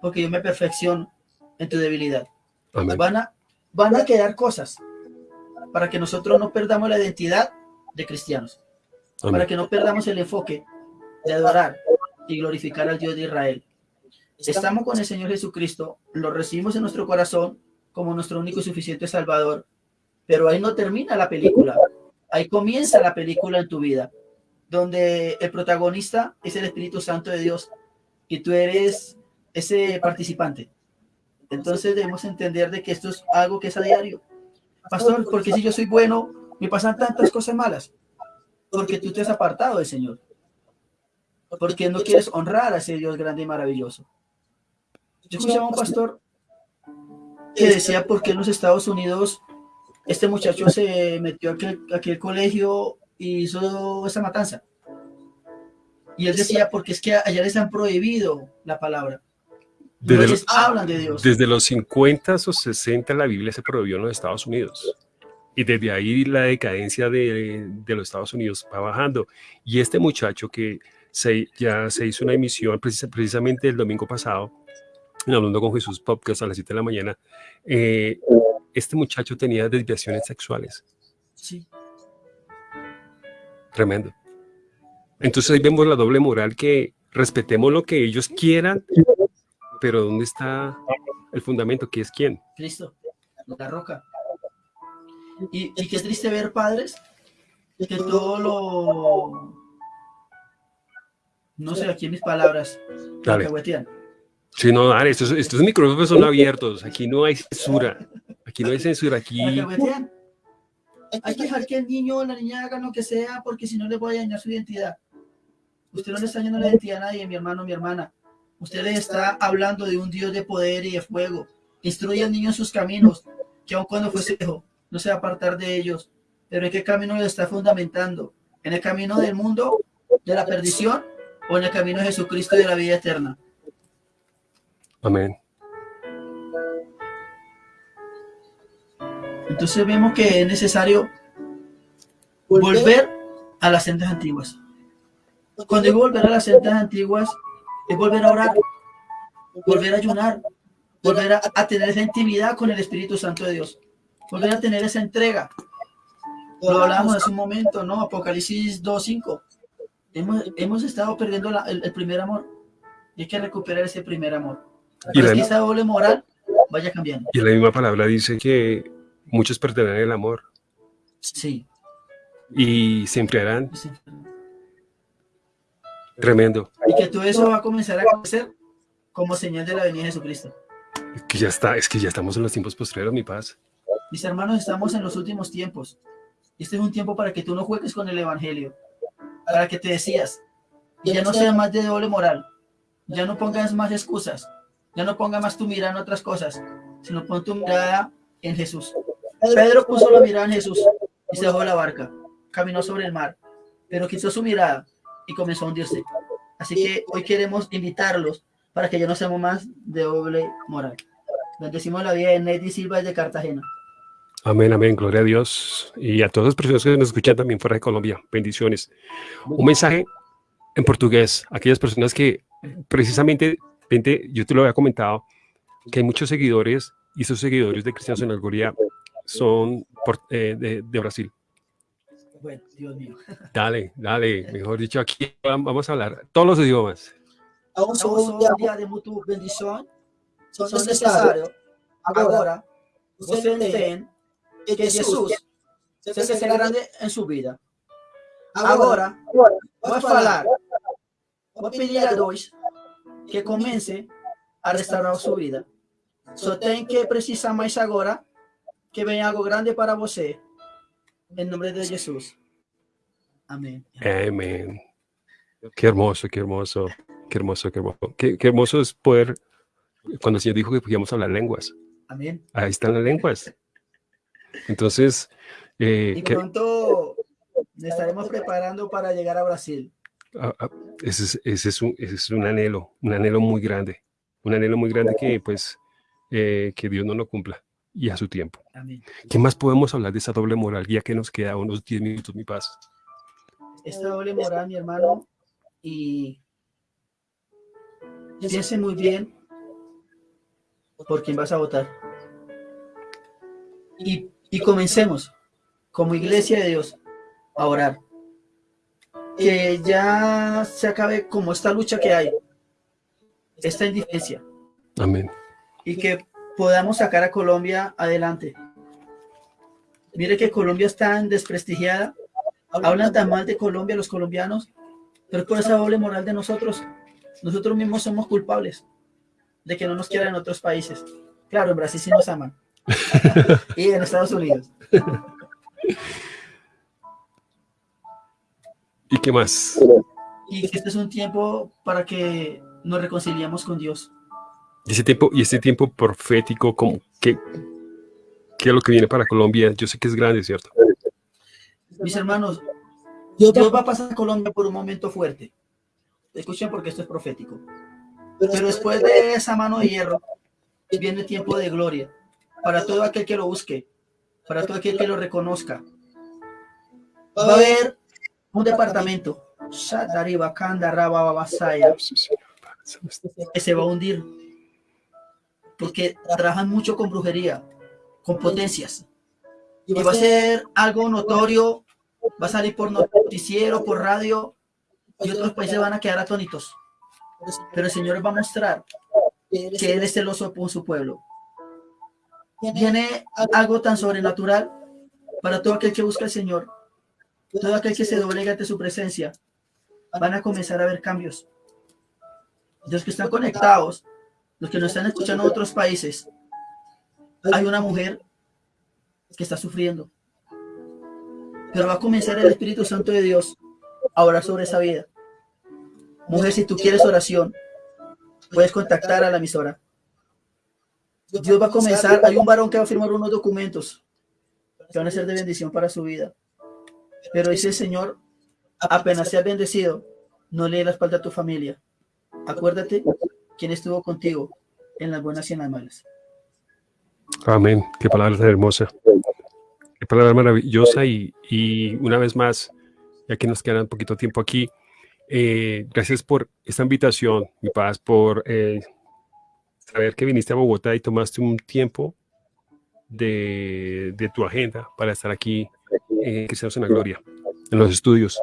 porque yo me perfecciono en tu debilidad. Amén. Van a, van a quedar cosas para que nosotros no perdamos la identidad de cristianos, para que no perdamos el enfoque de adorar y glorificar al Dios de Israel. Estamos con el Señor Jesucristo, lo recibimos en nuestro corazón como nuestro único y suficiente Salvador, pero ahí no termina la película, ahí comienza la película en tu vida, donde el protagonista es el Espíritu Santo de Dios y tú eres ese participante. Entonces debemos entender de que esto es algo que es a diario. Pastor, porque si yo soy bueno, me pasan tantas cosas malas, porque tú te has apartado del Señor, porque no quieres honrar a ese Dios grande y maravilloso. Yo escuchaba a un pastor que decía por qué en los Estados Unidos este muchacho se metió a aquel, a aquel colegio y hizo esa matanza. Y él decía, porque es que allá les han prohibido la palabra. Desde les los, hablan de Dios. desde los 50 o 60 la Biblia se prohibió en los Estados Unidos. Y desde ahí la decadencia de, de los Estados Unidos va bajando. Y este muchacho que se, ya se hizo una emisión precis- precisamente el domingo pasado, Hablando con Jesús Podcast a las 7 de la mañana, eh, este muchacho tenía desviaciones sexuales. Sí. Tremendo. Entonces ahí vemos la doble moral que respetemos lo que ellos quieran, pero ¿dónde está el fundamento? ¿Qué es quién? Cristo, la roca. Y, y qué triste ver, padres, que todo lo... No sé, aquí en mis palabras, Dale. Sí, no, dale, estos, estos micrófonos son abiertos, aquí no hay censura, aquí no hay censura, aquí... Hay que dejar que el niño o la niña hagan lo que sea, porque si no le voy a dañar su identidad. Usted no le está dañando la identidad a nadie, mi hermano, mi hermana. Usted le está hablando de un Dios de poder y de fuego. Instruye al niño en sus caminos, que aun cuando fuese hijo, no se va a apartar de ellos. Pero ¿en qué camino lo está fundamentando? ¿En el camino del mundo, de la perdición, o en el camino de Jesucristo y de la vida eterna? Amén. Entonces vemos que es necesario volver a las sendas antiguas. Cuando digo volver a las sendas antiguas, es volver a orar, volver a ayunar, volver a, a tener esa intimidad con el Espíritu Santo de Dios, volver a tener esa entrega. Lo hablábamos hace un momento, ¿no? Apocalipsis 2.5. Hemos, hemos estado perdiendo la- el, el primer amor y hay que recuperar ese primer amor. Y la, que esa doble moral vaya cambiando. y la misma palabra dice que muchos perderán el amor Sí. y se enfriarán. sí. Tremendo. Y que todo eso va a comenzar a crecer como señal de la venida de Jesucristo. Es que ya está, es que ya estamos en los tiempos postreros, mi paz. Mis hermanos, estamos en los últimos tiempos. Este es un tiempo para que tú no juegues con el Evangelio, para que te decías, y ya no sea más de doble moral, ya no pongas más excusas, ya no pongas más tu mirada en otras cosas, sino pon tu mirada en Jesús. Pedro puso la mirada en Jesús y se dejó de la barca, caminó sobre el mar, pero quitó su mirada y comenzó a hundirse. Así que hoy queremos invitarlos para que ya no seamos más de doble moral. Bendecimos la vida de Nettie Silva de Cartagena. Amén, amén, gloria a Dios. Y a todas las personas que nos escuchan también fuera de Colombia, bendiciones. Un mensaje en portugués, aquellas personas que precisamente, yo te lo había comentado, que hay muchos seguidores y esos seguidores de Cristianos en la Gloria son por- eh, de, de Brasil. Bueno, Dios mío. Dale, dale, mejor dicho, aquí vamos a hablar todos los idiomas. Vamos a Somos un día día de mutua bendição. son Você você entende entende que Jesus se fez grande em sua vida. Agora, vou falar. Vou pedir a dois que comece a restaurar sua vida. Só tem que precisar mais agora que venha algo grande para você. Em nome de Jesus. Amém. Amén. Qué hermoso, qué hermoso, qué hermoso, qué hermoso. Qué, qué hermoso es poder, cuando el Señor dijo que podíamos hablar lenguas, Amém. ahí están las lenguas. Entonces, eh, Y pronto estaremos preparando para llegar a Brasil. ah, ah, ese, es, ese es un, ese es un anhelo, un anhelo muy grande, un anhelo muy grande que pues eh, que Dios no lo cumpla y a su tiempo. Amén. ¿Qué más podemos hablar de esa doble moral? Ya que nos queda unos 10 minutos, mi paz. Esta doble moral, mi hermano, y piense muy bien por quién vas a votar. Y, y comencemos, como iglesia de Dios, a orar. Que ya se acabe como esta lucha que hay, esta indiferencia, Amén. y que podamos sacar a Colombia adelante. Mire que Colombia es tan desprestigiada, hablan tan mal de Colombia los colombianos, pero es por esa doble moral de nosotros. Nosotros mismos somos culpables de que no nos quieran en otros países. Claro, en Brasil sí nos aman. y en Estados Unidos. ¿Y qué más? Y que este es un tiempo para que nos reconciliemos con Dios. Y ese tiempo, y este tiempo profético, como, ¿qué, ¿qué es lo que viene para Colombia? Yo sé que es grande, ¿cierto? Mis hermanos, Dios Dios va a pasar a Colombia por un momento fuerte. Escuchen porque esto es profético. Pero después de esa mano de hierro, viene tiempo de gloria para todo aquel que lo busque, para todo aquel que lo reconozca. Va a haber un departamento que se va a hundir porque trabajan mucho con brujería, con potencias. Y va a ser algo notorio, va a salir por noticiero, por radio, y otros países van a quedar atónitos. Pero el Señor va a mostrar que Él es celoso por su pueblo. Viene algo tan sobrenatural para todo aquel que busca al Señor, todo aquel que se doblega ante su presencia. Van a comenzar a ver cambios. Los que están conectados, los que nos están escuchando otros países, hay una mujer que está sufriendo. Pero va a comenzar el Espíritu Santo de Dios a orar sobre esa vida. Mujer, si tú quieres oración, puedes contactar a la emisora. Dios va a comenzar, hay un varón que va a firmar unos documentos que van a ser de bendición para su vida. Pero dice el Señor, apenas seas bendecido, no le la espalda a tu familia. Acuérdate quién estuvo contigo en las buenas y en las malas. Amén. Qué palabra tan hermosa. Qué palabra maravillosa. Y, y una vez más, ya que nos queda un poquito tiempo aquí, eh, gracias por esta invitación, mi paz, por eh, saber que viniste a Bogotá y tomaste un tiempo de, de tu agenda para estar aquí en Cristianos en la Gloria, en los estudios.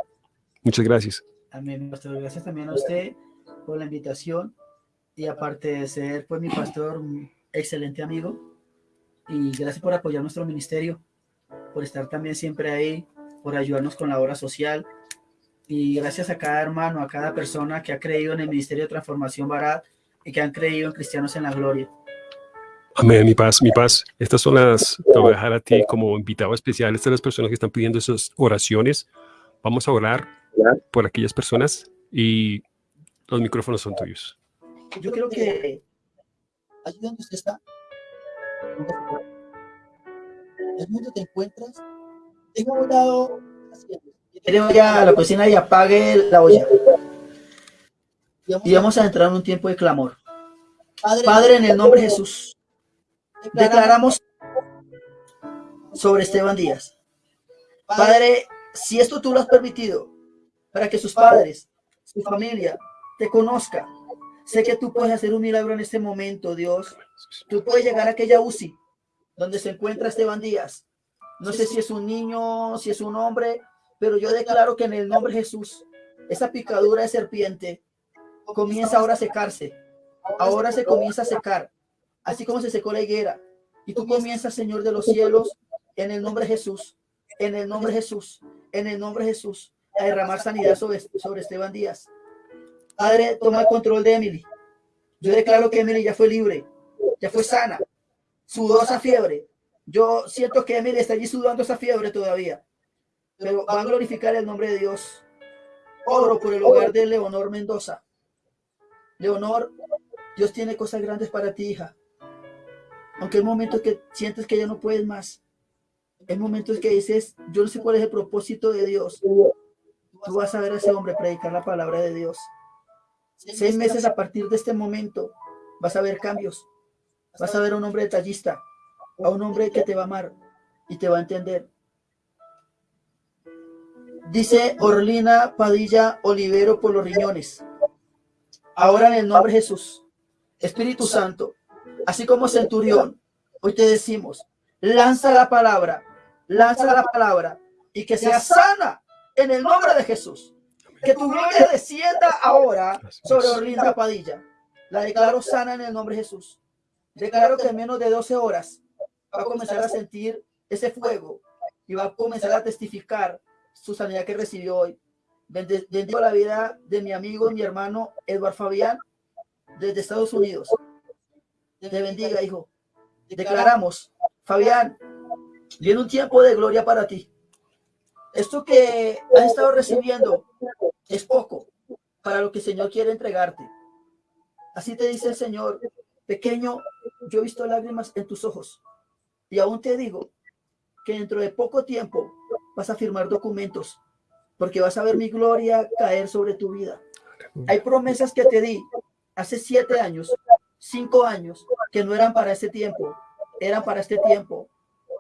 Muchas gracias. Amén, pastor. Gracias también a usted por la invitación y aparte de ser pues mi pastor, un excelente amigo y gracias por apoyar nuestro ministerio, por estar también siempre ahí, por ayudarnos con la obra social y gracias a cada hermano, a cada persona que ha creído en el Ministerio de Transformación Barat y que han creído en Cristianos en la Gloria. Amén, mi paz, mi paz. Estas son las, te voy a dejar a ti como invitado especial. Estas son las personas que están pidiendo esas oraciones. Vamos a orar por aquellas personas y los micrófonos son tuyos. Yo creo que allí donde usted está, el mundo te encuentras, tenga un lado Quiere vaya a la cocina y apague la olla. Y vamos a entrar en un tiempo de clamor. Padre, en el nombre de Jesús, declaramos sobre Esteban Díaz. Padre, si esto tú lo has permitido, para que sus padres, su familia, te conozca, sé que tú puedes hacer un milagro en este momento, Dios. Tú puedes llegar a aquella UCI donde se encuentra Esteban Díaz. No sé si es un niño, si es un hombre, pero yo declaro que en el nombre de Jesús, esa picadura de serpiente comienza ahora a secarse. Ahora se comienza a secar, así como se secó la higuera. Y tú comienzas, Señor de los cielos, en el nombre de Jesús, en el nombre de Jesús, en el nombre de Jesús, a derramar sanidad sobre, sobre Esteban Díaz. Padre, toma el control de Emily. Yo declaro que Emily ya fue libre, ya fue sana, sudó esa fiebre. Yo siento que Emily está allí sudando esa fiebre todavía pero va a glorificar el nombre de Dios. Oro por el hogar de Leonor Mendoza. Leonor, Dios tiene cosas grandes para ti, hija. Aunque hay momentos que sientes que ya no puedes más. Hay momentos que dices, yo no sé cuál es el propósito de Dios. Tú vas a ver a ese hombre predicar la palabra de Dios. Seis meses a partir de este momento vas a ver cambios. Vas a ver a un hombre detallista, a un hombre que te va a amar y te va a entender. Dice Orlina Padilla Olivero por los riñones. Ahora en el nombre de Jesús, Espíritu Santo, así como Centurión, hoy te decimos, lanza la palabra, lanza la palabra y que sea sana en el nombre de Jesús. Que tu gloria descienda ahora sobre Orlinda Padilla. La declaro sana en el nombre de Jesús. Declaro que en menos de 12 horas va a comenzar a sentir ese fuego y va a comenzar a testificar su sanidad que recibió hoy. Bendigo la vida de mi amigo y mi hermano Eduardo Fabián desde Estados Unidos. Te bendiga, hijo. Declaramos, Fabián, viene un tiempo de gloria para ti. Esto que has estado recibiendo es poco para lo que el Señor quiere entregarte. Así te dice el Señor, pequeño, yo he visto lágrimas en tus ojos y aún te digo que dentro de poco tiempo vas a firmar documentos porque vas a ver mi gloria caer sobre tu vida. Hay promesas que te di hace siete años, cinco años, que no eran para este tiempo, eran para este tiempo,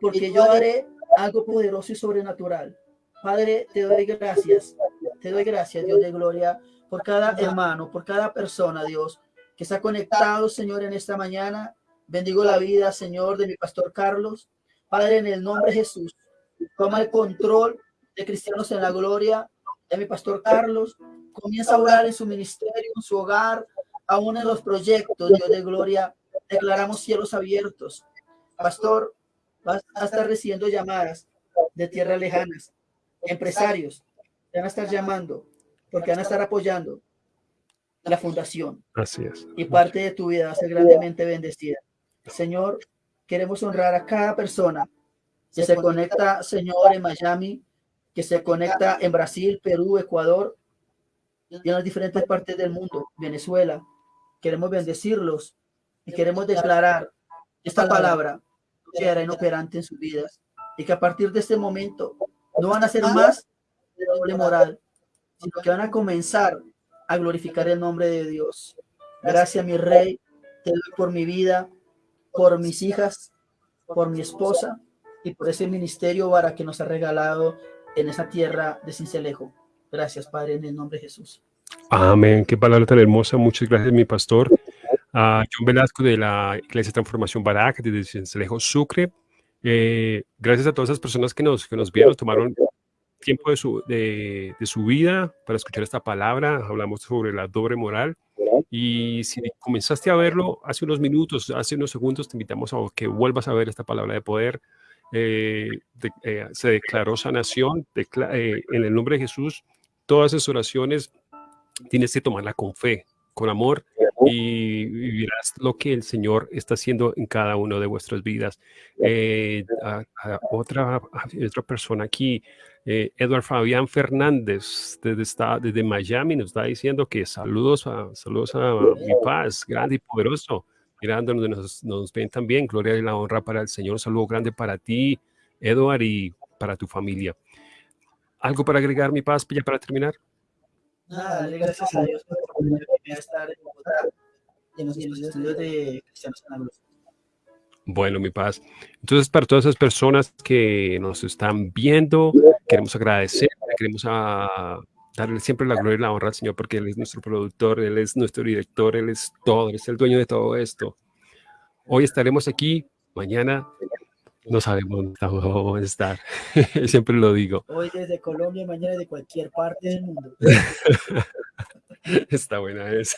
porque yo haré algo poderoso y sobrenatural. Padre, te doy gracias, te doy gracias, Dios de gloria, por cada hermano, por cada persona, Dios, que está conectado, Señor, en esta mañana. Bendigo la vida, Señor, de mi pastor Carlos. Padre, en el nombre de Jesús, toma el control de Cristianos en la Gloria, de mi pastor Carlos. Comienza a orar en su ministerio, en su hogar, aún en los proyectos, Dios de gloria. Declaramos cielos abiertos. Pastor, vas a estar recibiendo llamadas de tierras lejanas empresarios te van a estar llamando porque van a estar apoyando la fundación. Así es. Y parte de tu vida va a ser grandemente bendecida. Señor, queremos honrar a cada persona que se conecta, Señor, en Miami, que se conecta en Brasil, Perú, Ecuador y en las diferentes partes del mundo, Venezuela. Queremos bendecirlos y queremos declarar esta palabra que hará inoperante en sus vidas y que a partir de este momento no van a ser más de doble moral, sino que van a comenzar a glorificar el nombre de Dios. Gracias, mi rey, te doy por mi vida, por mis hijas, por mi esposa y por ese ministerio para que nos ha regalado en esa tierra de Cincelejo. Gracias, Padre, en el nombre de Jesús. Amén. Qué palabra tan hermosa. Muchas gracias, mi pastor. a John Velasco de la Iglesia Transformación Barak, desde Cincelejo, Sucre. Eh, gracias a todas esas personas que nos, que nos vieron, tomaron tiempo de su, de, de, su vida para escuchar esta palabra. Hablamos sobre la doble moral. Y si comenzaste a verlo hace unos minutos, hace unos segundos, te invitamos a que vuelvas a ver esta palabra de poder. Eh, eh, se declaró sanación en el nombre de Jesús. Todas esas oraciones tienes que tomarla con fe, con amor y vivirás lo que el Señor está haciendo en cada una de vuestras vidas. Eh, otra, otra persona aquí, eh, Edward Fabián Fernández, desde, desde Miami, nos está diciendo que saludos a, saludos a mi paz, grande y poderoso. Mirando donde nos, nos ven también, gloria y la honra para el Señor. Un saludo grande para ti, Edward, y para tu familia. ¿Algo para agregar, mi paz, ya para terminar? Nada, gracias a Dios por estar en Bogotá en los, estudios de Bueno, mi paz. Entonces, para todas esas personas que nos están viendo, queremos agradecer, queremos a darle siempre la gloria y la honra al Señor porque Él es nuestro productor, Él es nuestro director, Él es todo, Él es el dueño de todo esto. Hoy estaremos aquí, mañana no sabemos dónde vamos a estar. Siempre lo digo. Hoy desde Colombia, mañana de cualquier parte del mundo. Está buena esa.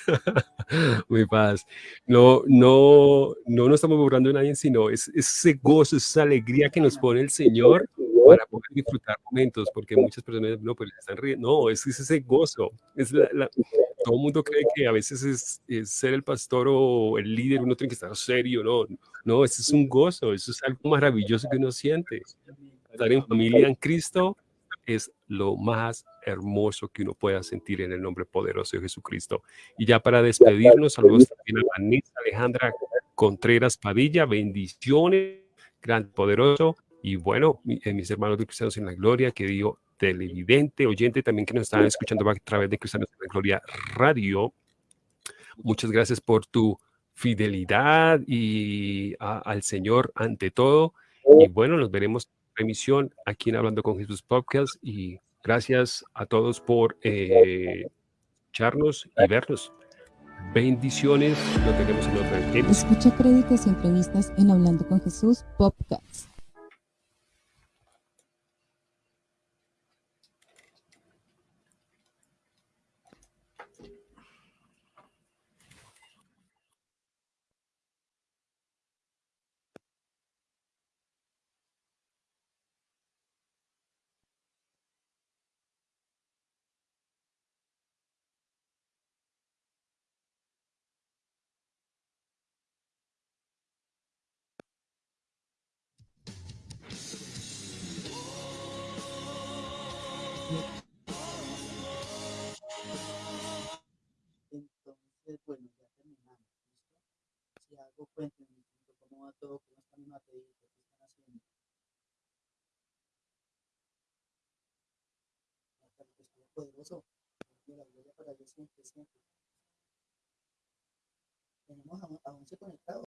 Muy paz. No, no, no nos estamos burlando de nadie, sino es, ese gozo, esa alegría que nos pone el Señor para poder disfrutar momentos, porque muchas personas no, pues están riendo. No, es, ese gozo. Es todo el mundo cree que a veces es, ser el pastor o el líder, uno tiene que estar serio, no. No, eso es un gozo, eso es algo maravilloso que uno siente. Estar en familia en Cristo es lo más hermoso que uno pueda sentir en el nombre poderoso de Jesucristo. Y ya para despedirnos, saludos también a Vanessa Alejandra Contreras Padilla, bendiciones, gran poderoso. Y bueno, eh, mis hermanos de Cristianos en la Gloria, que digo televidente, oyente también que nos están escuchando a través de Cristianos en la Gloria Radio. Muchas gracias por tu fidelidad y al Señor ante todo. Y bueno, nos veremos emisión aquí en Hablando con Jesús Podcast. Y gracias a todos por eh, y vernos. Bendiciones. Lo tenemos en otra. Escucha créditos y entrevistas en Hablando con Jesús Podcast. Algo, cuéntenme cómo va todo, cómo está mi material, qué están haciendo. Hasta que estuvo poderoso. La gloria para Dios siempre, siempre. Tenemos a, a 11 conectados.